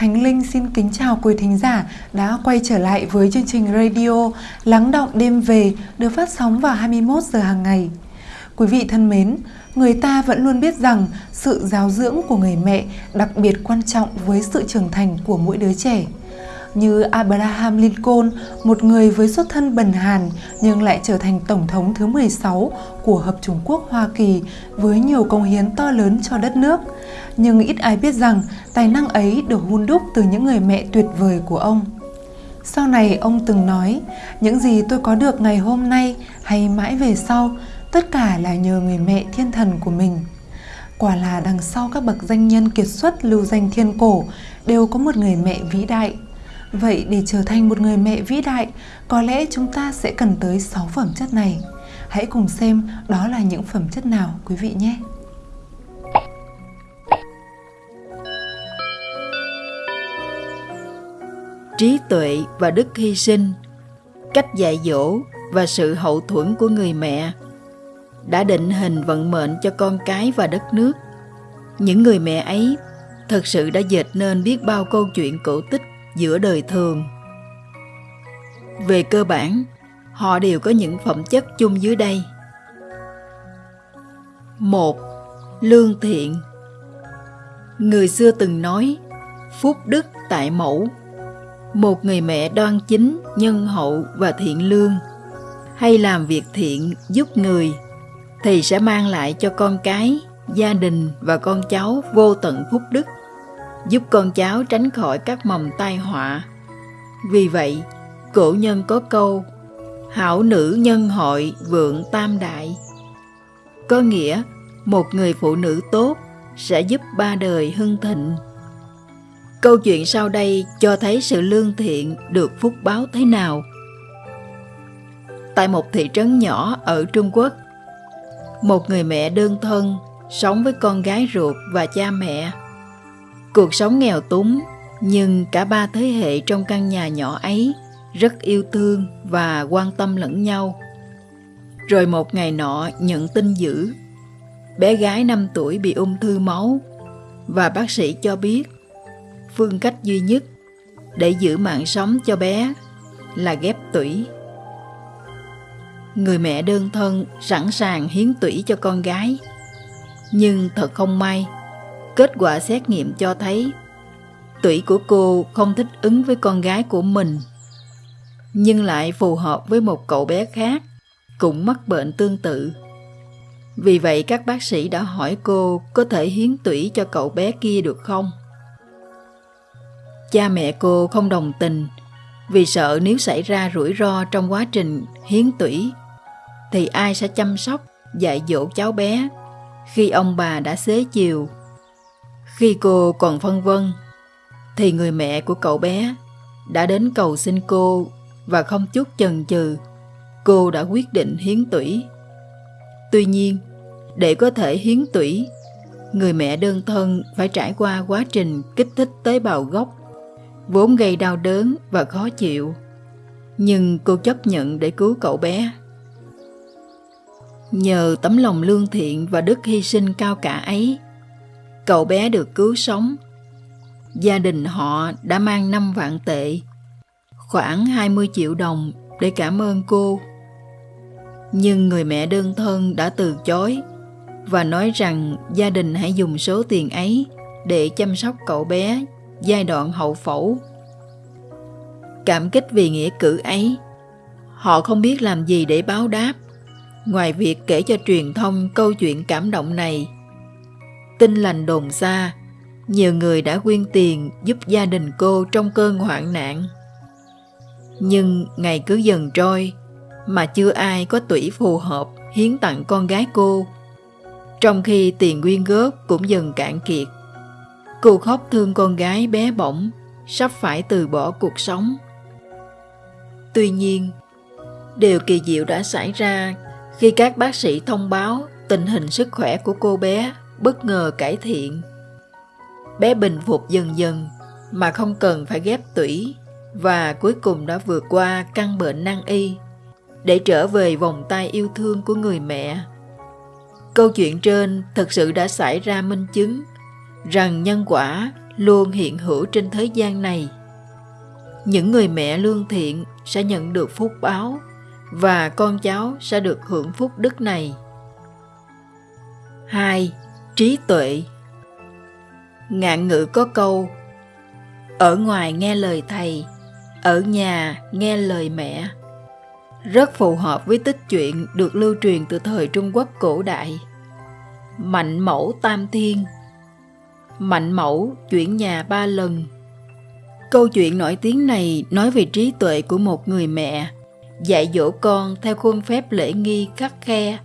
Khánh Linh xin kính chào quý thính giả đã quay trở lại với chương trình radio Lắng động đêm về được phát sóng vào 21 giờ hàng ngày. Quý vị thân mến, người ta vẫn luôn biết rằng sự giáo dưỡng của người mẹ đặc biệt quan trọng với sự trưởng thành của mỗi đứa trẻ như Abraham Lincoln, một người với xuất thân bần hàn nhưng lại trở thành Tổng thống thứ 16 của Hợp Trung Quốc Hoa Kỳ với nhiều công hiến to lớn cho đất nước. Nhưng ít ai biết rằng tài năng ấy được hun đúc từ những người mẹ tuyệt vời của ông. Sau này ông từng nói, những gì tôi có được ngày hôm nay hay mãi về sau, tất cả là nhờ người mẹ thiên thần của mình. Quả là đằng sau các bậc danh nhân kiệt xuất lưu danh thiên cổ đều có một người mẹ vĩ đại. Vậy để trở thành một người mẹ vĩ đại, có lẽ chúng ta sẽ cần tới 6 phẩm chất này. Hãy cùng xem đó là những phẩm chất nào quý vị nhé. Trí tuệ và đức hy sinh, cách dạy dỗ và sự hậu thuẫn của người mẹ đã định hình vận mệnh cho con cái và đất nước. Những người mẹ ấy thật sự đã dệt nên biết bao câu chuyện cổ tích giữa đời thường. Về cơ bản, họ đều có những phẩm chất chung dưới đây. một Lương thiện Người xưa từng nói, phúc đức tại mẫu. Một người mẹ đoan chính, nhân hậu và thiện lương, hay làm việc thiện giúp người, thì sẽ mang lại cho con cái, gia đình và con cháu vô tận phúc đức giúp con cháu tránh khỏi các mầm tai họa. Vì vậy, cổ nhân có câu Hảo nữ nhân hội vượng tam đại Có nghĩa một người phụ nữ tốt sẽ giúp ba đời hưng thịnh. Câu chuyện sau đây cho thấy sự lương thiện được phúc báo thế nào. Tại một thị trấn nhỏ ở Trung Quốc, một người mẹ đơn thân sống với con gái ruột và cha mẹ Cuộc sống nghèo túng, nhưng cả ba thế hệ trong căn nhà nhỏ ấy rất yêu thương và quan tâm lẫn nhau. Rồi một ngày nọ nhận tin dữ, bé gái 5 tuổi bị ung thư máu và bác sĩ cho biết phương cách duy nhất để giữ mạng sống cho bé là ghép tủy. Người mẹ đơn thân sẵn sàng hiến tủy cho con gái. Nhưng thật không may, Kết quả xét nghiệm cho thấy tủy của cô không thích ứng với con gái của mình, nhưng lại phù hợp với một cậu bé khác cũng mắc bệnh tương tự. Vì vậy các bác sĩ đã hỏi cô có thể hiến tủy cho cậu bé kia được không? Cha mẹ cô không đồng tình vì sợ nếu xảy ra rủi ro trong quá trình hiến tủy thì ai sẽ chăm sóc, dạy dỗ cháu bé khi ông bà đã xế chiều khi cô còn phân vân, thì người mẹ của cậu bé đã đến cầu xin cô và không chút chần chừ, cô đã quyết định hiến tủy. Tuy nhiên, để có thể hiến tủy, người mẹ đơn thân phải trải qua quá trình kích thích tế bào gốc, vốn gây đau đớn và khó chịu. Nhưng cô chấp nhận để cứu cậu bé. Nhờ tấm lòng lương thiện và đức hy sinh cao cả ấy, Cậu bé được cứu sống. Gia đình họ đã mang 5 vạn tệ, khoảng 20 triệu đồng để cảm ơn cô. Nhưng người mẹ đơn thân đã từ chối và nói rằng gia đình hãy dùng số tiền ấy để chăm sóc cậu bé giai đoạn hậu phẫu. Cảm kích vì nghĩa cử ấy, họ không biết làm gì để báo đáp, ngoài việc kể cho truyền thông câu chuyện cảm động này Tin lành đồn xa, nhiều người đã quyên tiền giúp gia đình cô trong cơn hoạn nạn. Nhưng ngày cứ dần trôi, mà chưa ai có tuổi phù hợp hiến tặng con gái cô. Trong khi tiền quyên góp cũng dần cạn kiệt, cô khóc thương con gái bé bỏng, sắp phải từ bỏ cuộc sống. Tuy nhiên, điều kỳ diệu đã xảy ra khi các bác sĩ thông báo tình hình sức khỏe của cô bé bất ngờ cải thiện. Bé bình phục dần dần mà không cần phải ghép tủy và cuối cùng đã vượt qua căn bệnh nan y để trở về vòng tay yêu thương của người mẹ. Câu chuyện trên thực sự đã xảy ra minh chứng rằng nhân quả luôn hiện hữu trên thế gian này. Những người mẹ lương thiện sẽ nhận được phúc báo và con cháu sẽ được hưởng phúc đức này. 2. Trí tuệ Ngạn ngữ có câu Ở ngoài nghe lời thầy, ở nhà nghe lời mẹ. Rất phù hợp với tích chuyện được lưu truyền từ thời Trung Quốc cổ đại. Mạnh mẫu tam thiên Mạnh mẫu chuyển nhà ba lần Câu chuyện nổi tiếng này nói về trí tuệ của một người mẹ dạy dỗ con theo khuôn phép lễ nghi khắc khe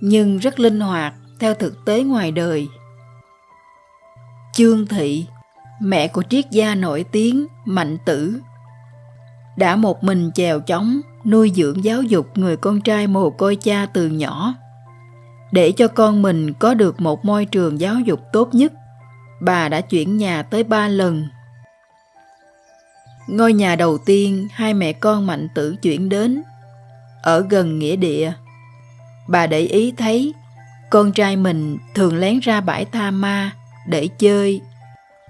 nhưng rất linh hoạt theo thực tế ngoài đời, chương thị, mẹ của triết gia nổi tiếng mạnh tử, đã một mình chèo chóng nuôi dưỡng giáo dục người con trai mồ côi cha từ nhỏ để cho con mình có được một môi trường giáo dục tốt nhất. Bà đã chuyển nhà tới ba lần. Ngôi nhà đầu tiên hai mẹ con mạnh tử chuyển đến ở gần nghĩa địa. Bà để ý thấy con trai mình thường lén ra bãi tha ma để chơi.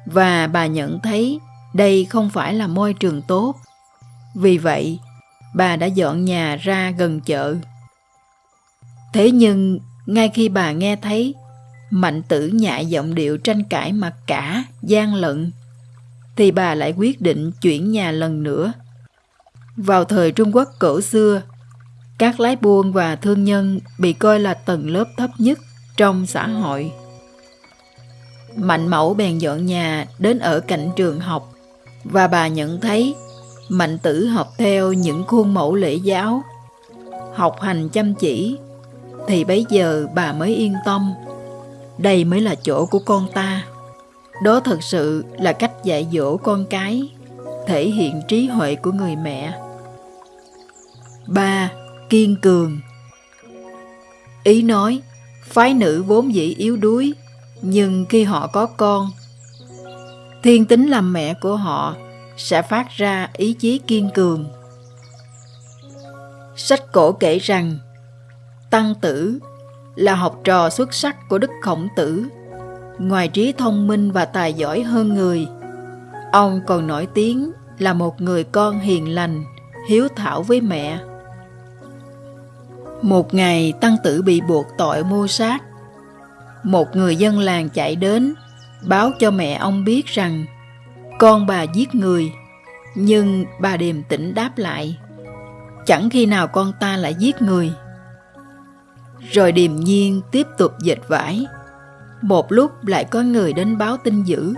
Và bà nhận thấy đây không phải là môi trường tốt. Vì vậy, bà đã dọn nhà ra gần chợ. Thế nhưng, ngay khi bà nghe thấy mạnh tử nhại giọng điệu tranh cãi mặc cả gian lận, thì bà lại quyết định chuyển nhà lần nữa. Vào thời trung quốc cổ xưa các lái buôn và thương nhân bị coi là tầng lớp thấp nhất trong xã hội. Mạnh mẫu bèn dọn nhà đến ở cạnh trường học và bà nhận thấy Mạnh tử học theo những khuôn mẫu lễ giáo, học hành chăm chỉ, thì bấy giờ bà mới yên tâm. Đây mới là chỗ của con ta. Đó thật sự là cách dạy dỗ con cái, thể hiện trí huệ của người mẹ. Ba kiên cường. Ý nói, phái nữ vốn dĩ yếu đuối, nhưng khi họ có con, thiên tính làm mẹ của họ sẽ phát ra ý chí kiên cường. Sách cổ kể rằng, Tăng Tử là học trò xuất sắc của Đức Khổng Tử. Ngoài trí thông minh và tài giỏi hơn người, ông còn nổi tiếng là một người con hiền lành, hiếu thảo với mẹ. Một ngày tăng tử bị buộc tội mưu sát. Một người dân làng chạy đến, báo cho mẹ ông biết rằng con bà giết người, nhưng bà điềm tĩnh đáp lại. Chẳng khi nào con ta lại giết người. Rồi điềm nhiên tiếp tục dệt vải. Một lúc lại có người đến báo tin dữ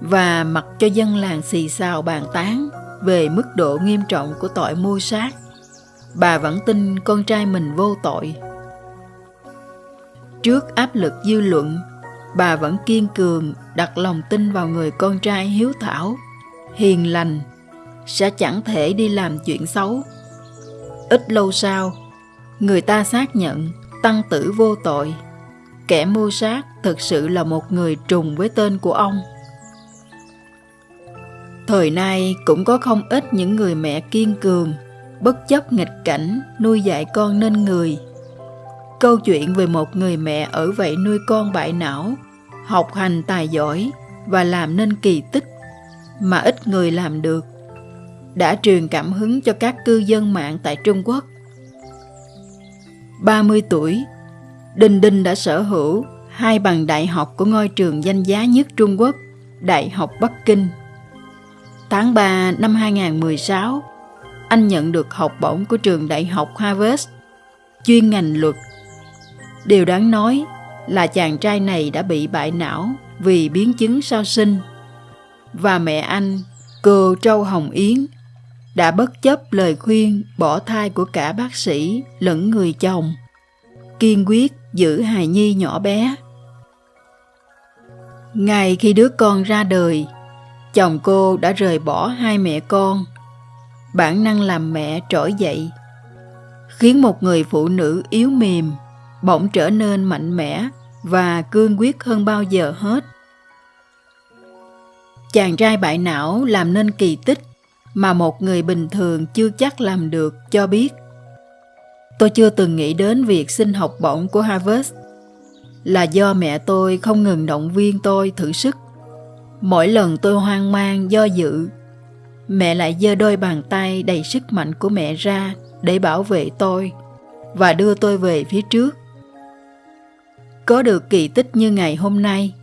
và mặc cho dân làng xì xào bàn tán về mức độ nghiêm trọng của tội mưu sát bà vẫn tin con trai mình vô tội. Trước áp lực dư luận, bà vẫn kiên cường đặt lòng tin vào người con trai hiếu thảo, hiền lành, sẽ chẳng thể đi làm chuyện xấu. Ít lâu sau, người ta xác nhận tăng tử vô tội. Kẻ mưu sát thực sự là một người trùng với tên của ông. Thời nay cũng có không ít những người mẹ kiên cường bất chấp nghịch cảnh nuôi dạy con nên người câu chuyện về một người mẹ ở vậy nuôi con bại não học hành tài giỏi và làm nên kỳ tích mà ít người làm được đã truyền cảm hứng cho các cư dân mạng tại Trung Quốc. 30 tuổi, Đinh Đinh đã sở hữu hai bằng đại học của ngôi trường danh giá nhất Trung Quốc, Đại học Bắc Kinh. Tháng 3 năm 2016, anh nhận được học bổng của trường đại học Harvard, chuyên ngành luật. Điều đáng nói là chàng trai này đã bị bại não vì biến chứng sau sinh. Và mẹ anh, cô trâu Hồng Yến, đã bất chấp lời khuyên bỏ thai của cả bác sĩ lẫn người chồng, kiên quyết giữ hài nhi nhỏ bé. Ngày khi đứa con ra đời, chồng cô đã rời bỏ hai mẹ con bản năng làm mẹ trỗi dậy khiến một người phụ nữ yếu mềm bỗng trở nên mạnh mẽ và cương quyết hơn bao giờ hết. Chàng trai bại não làm nên kỳ tích mà một người bình thường chưa chắc làm được cho biết. Tôi chưa từng nghĩ đến việc xin học bổng của harvard là do mẹ tôi không ngừng động viên tôi thử sức. Mỗi lần tôi hoang mang do dự, mẹ lại giơ đôi bàn tay đầy sức mạnh của mẹ ra để bảo vệ tôi và đưa tôi về phía trước. Có được kỳ tích như ngày hôm nay,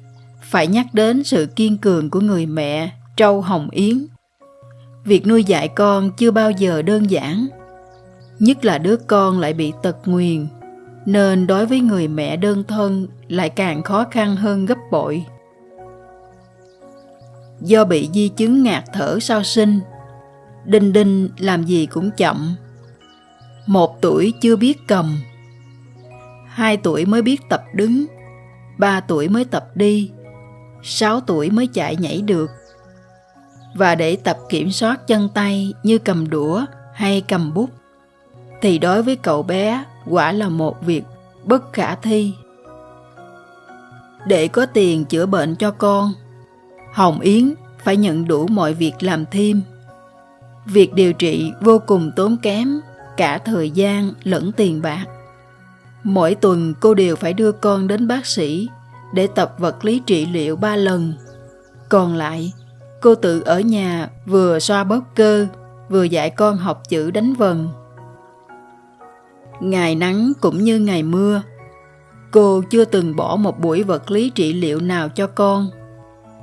phải nhắc đến sự kiên cường của người mẹ Trâu Hồng Yến. Việc nuôi dạy con chưa bao giờ đơn giản, nhất là đứa con lại bị tật nguyền, nên đối với người mẹ đơn thân lại càng khó khăn hơn gấp bội. Do bị di chứng ngạt thở sau sinh, Đinh Đinh làm gì cũng chậm. Một tuổi chưa biết cầm, hai tuổi mới biết tập đứng, ba tuổi mới tập đi, sáu tuổi mới chạy nhảy được. Và để tập kiểm soát chân tay như cầm đũa hay cầm bút, thì đối với cậu bé quả là một việc bất khả thi. Để có tiền chữa bệnh cho con, Hồng Yến phải nhận đủ mọi việc làm thêm. Việc điều trị vô cùng tốn kém, cả thời gian lẫn tiền bạc. Mỗi tuần cô đều phải đưa con đến bác sĩ để tập vật lý trị liệu ba lần. Còn lại, cô tự ở nhà vừa xoa bóp cơ, vừa dạy con học chữ đánh vần. Ngày nắng cũng như ngày mưa, cô chưa từng bỏ một buổi vật lý trị liệu nào cho con.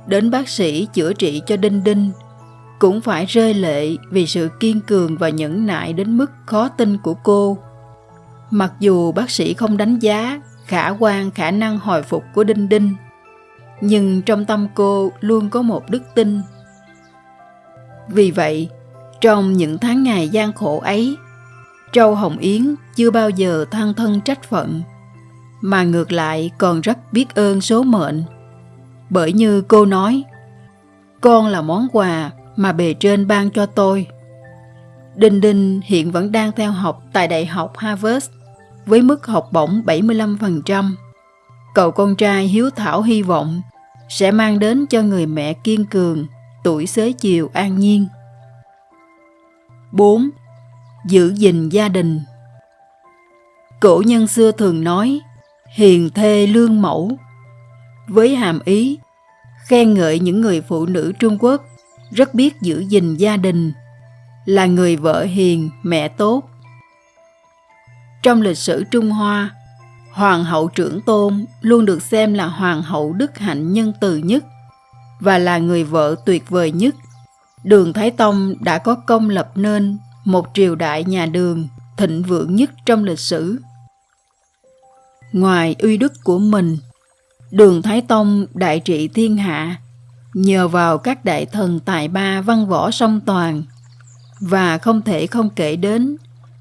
Đến bác sĩ chữa trị cho Đinh Đinh, cũng phải rơi lệ vì sự kiên cường và nhẫn nại đến mức khó tin của cô. Mặc dù bác sĩ không đánh giá khả quan khả năng hồi phục của Đinh Đinh, nhưng trong tâm cô luôn có một đức tin. Vì vậy, trong những tháng ngày gian khổ ấy, Châu Hồng Yến chưa bao giờ than thân trách phận, mà ngược lại còn rất biết ơn số mệnh. Bởi như cô nói, con là món quà mà bề trên ban cho tôi. Đinh Đinh hiện vẫn đang theo học tại Đại học Harvard với mức học bổng 75%. Cậu con trai hiếu thảo hy vọng sẽ mang đến cho người mẹ kiên cường tuổi xế chiều an nhiên. 4. Giữ gìn gia đình Cổ nhân xưa thường nói hiền thê lương mẫu với hàm ý khen ngợi những người phụ nữ Trung Quốc rất biết giữ gìn gia đình là người vợ hiền mẹ tốt trong lịch sử Trung Hoa, Hoàng hậu trưởng tôn luôn được xem là hoàng hậu đức hạnh nhân từ nhất và là người vợ tuyệt vời nhất. Đường Thái Tông đã có công lập nên một triều đại nhà đường thịnh vượng nhất trong lịch sử. Ngoài uy đức của mình, Đường Thái Tông đại trị thiên hạ nhờ vào các đại thần tài ba văn võ song toàn và không thể không kể đến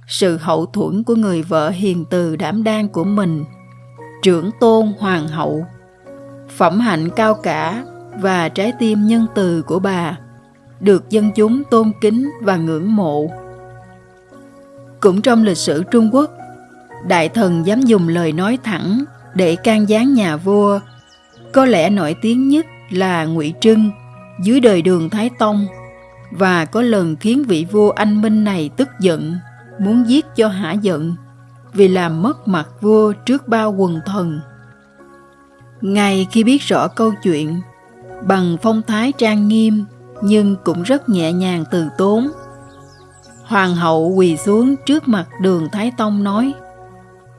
sự hậu thuẫn của người vợ hiền từ đảm đang của mình, trưởng tôn hoàng hậu, phẩm hạnh cao cả và trái tim nhân từ của bà được dân chúng tôn kính và ngưỡng mộ. Cũng trong lịch sử Trung Quốc, đại thần dám dùng lời nói thẳng để can gián nhà vua, có lẽ nổi tiếng nhất là Ngụy Trưng dưới đời Đường Thái Tông và có lần khiến vị vua anh minh này tức giận muốn giết cho hả giận vì làm mất mặt vua trước bao quần thần. Ngay khi biết rõ câu chuyện, bằng phong thái trang nghiêm nhưng cũng rất nhẹ nhàng từ tốn, Hoàng hậu quỳ xuống trước mặt đường Thái Tông nói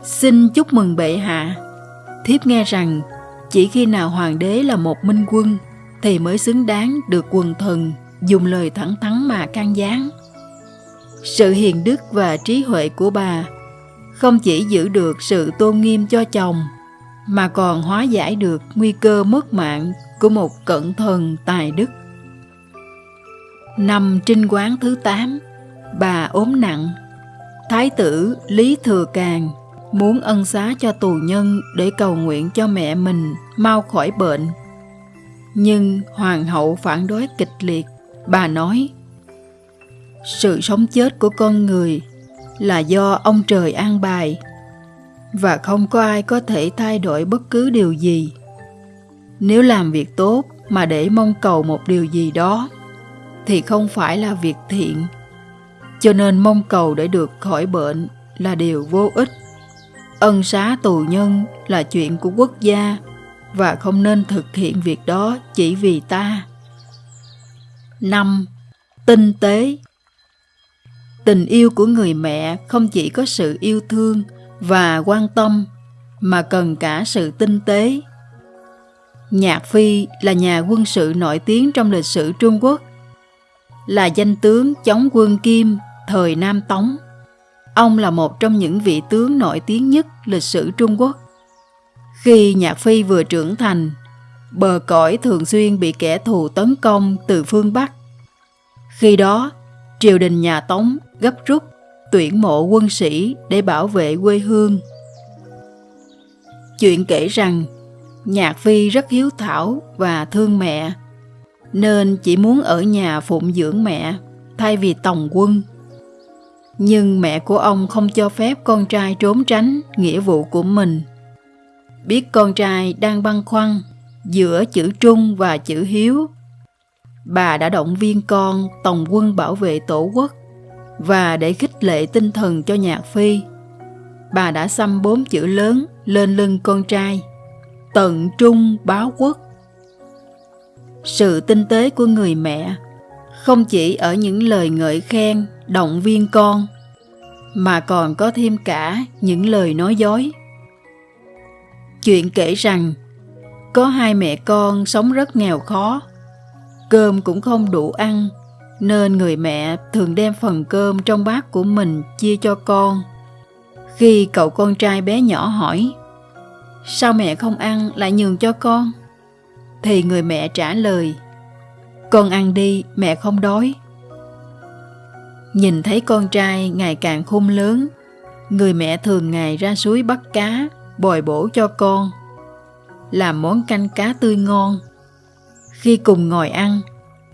Xin chúc mừng bệ hạ. Thiếp nghe rằng chỉ khi nào hoàng đế là một minh quân thì mới xứng đáng được quần thần dùng lời thẳng thắn mà can gián. Sự hiền đức và trí huệ của bà không chỉ giữ được sự tôn nghiêm cho chồng mà còn hóa giải được nguy cơ mất mạng của một cẩn thần tài đức. Năm trinh quán thứ 8, bà ốm nặng. Thái tử Lý Thừa Càng muốn ân xá cho tù nhân để cầu nguyện cho mẹ mình mau khỏi bệnh. Nhưng hoàng hậu phản đối kịch liệt. Bà nói, sự sống chết của con người là do ông trời an bài và không có ai có thể thay đổi bất cứ điều gì nếu làm việc tốt mà để mong cầu một điều gì đó thì không phải là việc thiện cho nên mong cầu để được khỏi bệnh là điều vô ích ân xá tù nhân là chuyện của quốc gia và không nên thực hiện việc đó chỉ vì ta. 5. Tinh tế Tình yêu của người mẹ không chỉ có sự yêu thương và quan tâm mà cần cả sự tinh tế. Nhạc Phi là nhà quân sự nổi tiếng trong lịch sử Trung Quốc, là danh tướng chống quân Kim thời Nam Tống. Ông là một trong những vị tướng nổi tiếng nhất lịch sử Trung Quốc. Khi Nhạc Phi vừa trưởng thành, bờ cõi thường xuyên bị kẻ thù tấn công từ phương Bắc. Khi đó, triều đình nhà Tống gấp rút tuyển mộ quân sĩ để bảo vệ quê hương. Chuyện kể rằng Nhạc Phi rất hiếu thảo và thương mẹ, nên chỉ muốn ở nhà phụng dưỡng mẹ thay vì tòng quân. Nhưng mẹ của ông không cho phép con trai trốn tránh nghĩa vụ của mình. Biết con trai đang băn khoăn giữa chữ trung và chữ hiếu, bà đã động viên con tòng quân bảo vệ tổ quốc và để khích lệ tinh thần cho Nhạc Phi, bà đã xăm bốn chữ lớn lên lưng con trai, tận trung báo quốc. Sự tinh tế của người mẹ không chỉ ở những lời ngợi khen, động viên con, mà còn có thêm cả những lời nói dối. Chuyện kể rằng, có hai mẹ con sống rất nghèo khó, cơm cũng không đủ ăn nên người mẹ thường đem phần cơm trong bát của mình chia cho con. Khi cậu con trai bé nhỏ hỏi, sao mẹ không ăn lại nhường cho con? Thì người mẹ trả lời, con ăn đi, mẹ không đói. Nhìn thấy con trai ngày càng khôn lớn, người mẹ thường ngày ra suối bắt cá, bồi bổ cho con. Làm món canh cá tươi ngon. Khi cùng ngồi ăn,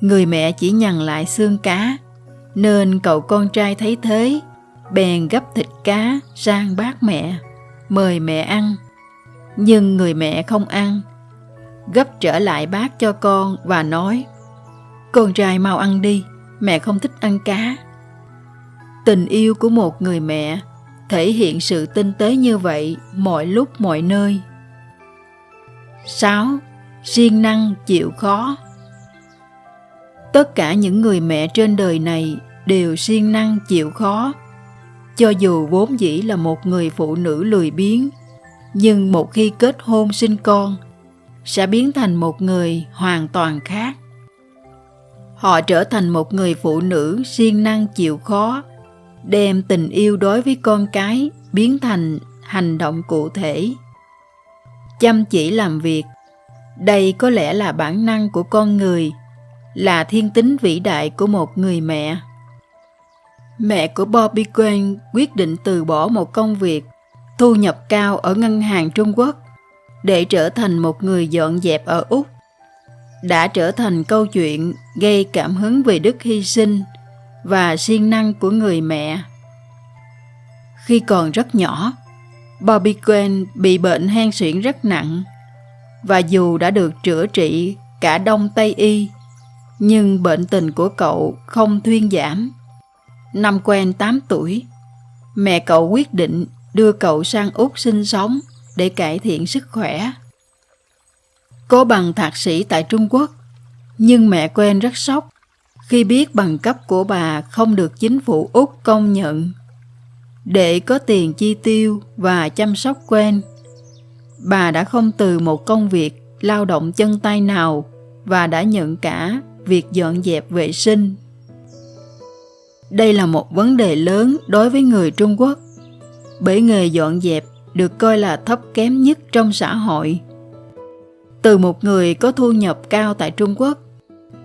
Người mẹ chỉ nhằn lại xương cá, nên cậu con trai thấy thế, bèn gấp thịt cá sang bát mẹ, mời mẹ ăn. Nhưng người mẹ không ăn, gấp trở lại bát cho con và nói, Con trai mau ăn đi, mẹ không thích ăn cá. Tình yêu của một người mẹ, thể hiện sự tinh tế như vậy mọi lúc, mọi nơi. 6. Siêng năng chịu khó tất cả những người mẹ trên đời này đều siêng năng chịu khó cho dù vốn dĩ là một người phụ nữ lười biếng, nhưng một khi kết hôn sinh con, sẽ biến thành một người hoàn toàn khác họ trở thành một người phụ nữ siêng năng chịu khó đem tình yêu đối với con cái biến thành hành động cụ thể chăm chỉ làm việc đây có lẽ là bản năng của con người, là thiên tính vĩ đại của một người mẹ. Mẹ của Bobby Quen quyết định từ bỏ một công việc thu nhập cao ở ngân hàng Trung Quốc để trở thành một người dọn dẹp ở Úc. Đã trở thành câu chuyện gây cảm hứng về đức hy sinh và siêng năng của người mẹ. Khi còn rất nhỏ, Bobby Quinn bị bệnh hen suyễn rất nặng và dù đã được chữa trị cả Đông Tây Y nhưng bệnh tình của cậu không thuyên giảm. Năm quen 8 tuổi, mẹ cậu quyết định đưa cậu sang Úc sinh sống để cải thiện sức khỏe. Có bằng thạc sĩ tại Trung Quốc, nhưng mẹ quen rất sốc khi biết bằng cấp của bà không được chính phủ Úc công nhận. Để có tiền chi tiêu và chăm sóc quen, bà đã không từ một công việc lao động chân tay nào và đã nhận cả việc dọn dẹp vệ sinh. Đây là một vấn đề lớn đối với người Trung Quốc, bởi nghề dọn dẹp được coi là thấp kém nhất trong xã hội. Từ một người có thu nhập cao tại Trung Quốc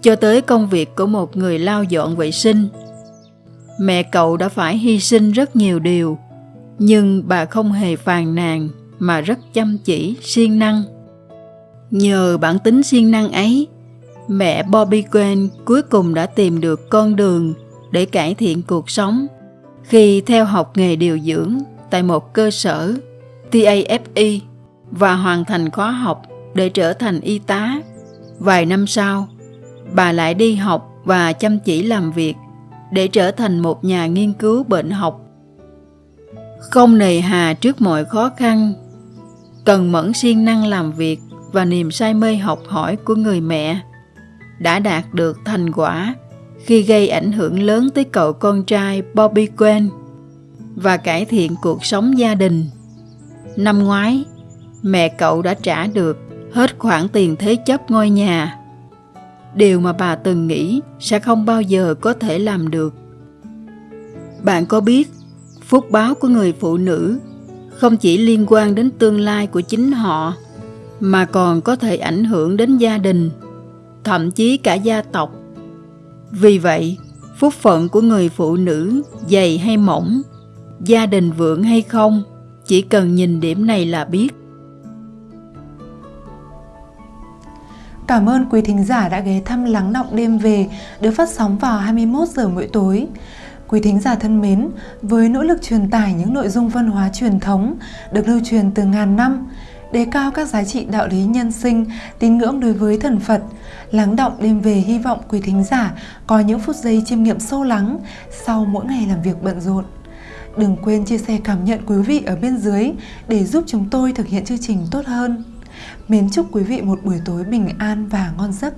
cho tới công việc của một người lao dọn vệ sinh, mẹ cậu đã phải hy sinh rất nhiều điều, nhưng bà không hề phàn nàn mà rất chăm chỉ, siêng năng. Nhờ bản tính siêng năng ấy mẹ Bobby Gwen cuối cùng đã tìm được con đường để cải thiện cuộc sống khi theo học nghề điều dưỡng tại một cơ sở TAFE và hoàn thành khóa học để trở thành y tá. Vài năm sau, bà lại đi học và chăm chỉ làm việc để trở thành một nhà nghiên cứu bệnh học. Không nề hà trước mọi khó khăn, cần mẫn siêng năng làm việc và niềm say mê học hỏi của người mẹ đã đạt được thành quả khi gây ảnh hưởng lớn tới cậu con trai Bobby Quen và cải thiện cuộc sống gia đình. Năm ngoái, mẹ cậu đã trả được hết khoản tiền thế chấp ngôi nhà. Điều mà bà từng nghĩ sẽ không bao giờ có thể làm được. Bạn có biết, phúc báo của người phụ nữ không chỉ liên quan đến tương lai của chính họ, mà còn có thể ảnh hưởng đến gia đình, thậm chí cả gia tộc vì vậy, phúc phận của người phụ nữ dày hay mỏng, gia đình vượng hay không, chỉ cần nhìn điểm này là biết Cảm ơn quý thính giả đã ghé thăm Lắng Động Đêm Về được phát sóng vào 21 giờ mỗi tối. Quý thính giả thân mến, với nỗ lực truyền tải những nội dung văn hóa truyền thống được lưu truyền từ ngàn năm, đề cao các giá trị đạo lý nhân sinh, tín ngưỡng đối với thần Phật, lắng động đêm về hy vọng quý thính giả có những phút giây chiêm nghiệm sâu lắng sau mỗi ngày làm việc bận rộn. Đừng quên chia sẻ cảm nhận quý vị ở bên dưới để giúp chúng tôi thực hiện chương trình tốt hơn. Mến chúc quý vị một buổi tối bình an và ngon giấc.